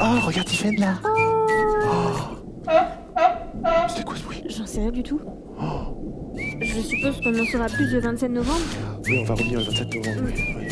Oh, regarde Tiffen là Oh C'était quoi ce bruit? J'en sais rien du tout. Oh. Je suppose qu'on en saura plus le 27 novembre. Oui, on va revenir le 27 novembre. Mm.